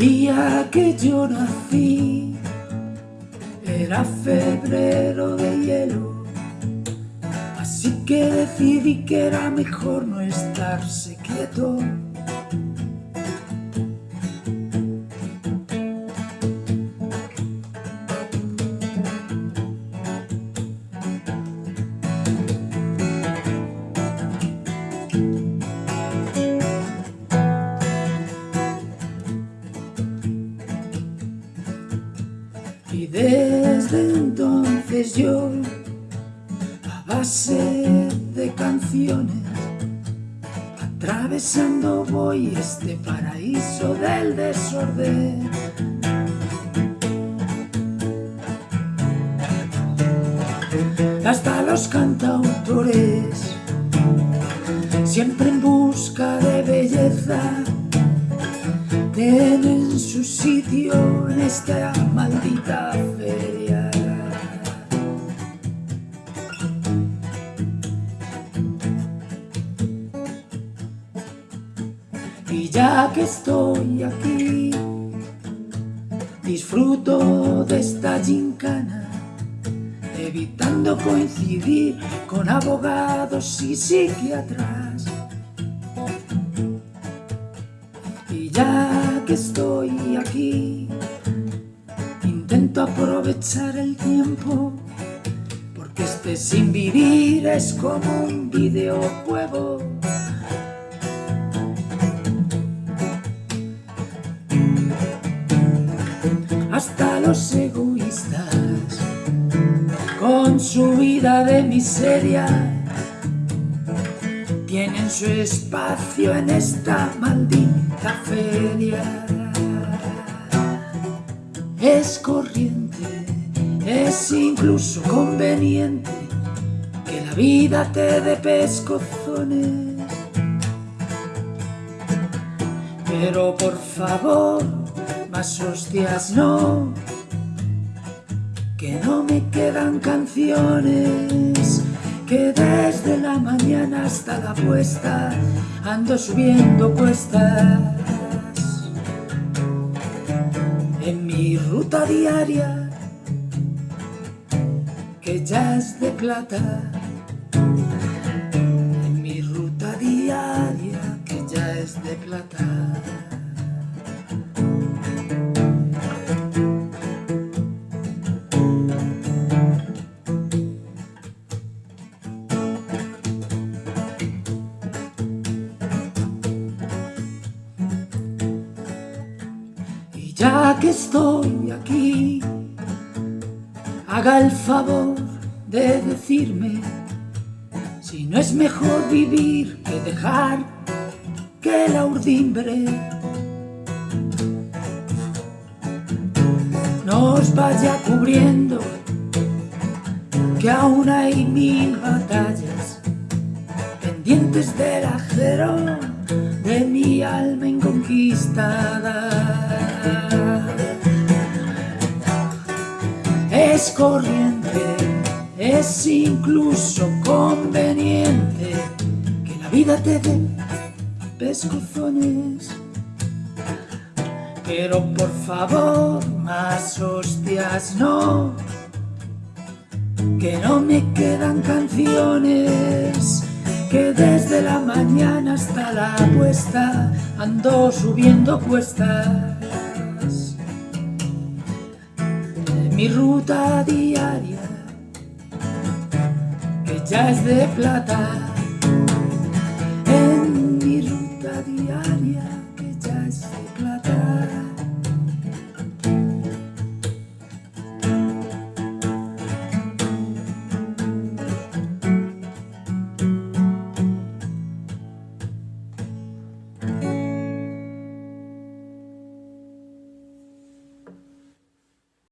día que yo nací era febrero de hielo, así que decidí que era mejor no estarse quieto. Desde entonces yo, a base de canciones, atravesando voy este paraíso del desorden. Hasta los cantautores, siempre en busca de belleza, tienen su sitio en esta maldita feria. Y ya que estoy aquí, disfruto de esta gincana, evitando coincidir con abogados y psiquiatras. Y ya estoy aquí, intento aprovechar el tiempo, porque este sin vivir es como un videojuego. Hasta los egoístas, con su vida de miseria, tienen su espacio en esta maldita feria. Es corriente, es incluso conveniente que la vida te dé pescozones. Pero por favor, más hostias no, que no me quedan canciones que desde la mañana hasta la puesta ando subiendo cuestas. En mi ruta diaria que ya es de plata. En mi ruta diaria que ya es de plata ya que estoy aquí, haga el favor de decirme si no es mejor vivir que dejar que la urdimbre nos vaya cubriendo, que aún hay mil batallas pendientes del acero de mi alma inconquistada. Es corriente, es incluso conveniente que la vida te dé pescozones. Pero por favor, más hostias no, que no me quedan canciones, que desde la mañana hasta la puesta ando subiendo cuestas. Mi ruta diaria, que ya es de plata, en mi ruta diaria.